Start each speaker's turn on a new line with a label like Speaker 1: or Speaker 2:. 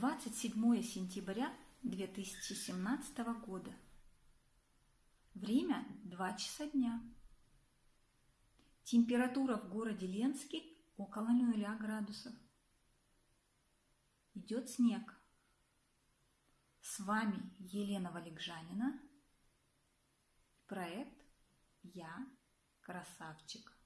Speaker 1: 27 сентября 2017 года. Время 2 часа дня. Температура в городе Ленске около 0 градусов. Идет снег. С вами Елена Валикжанина. Проект «Я красавчик».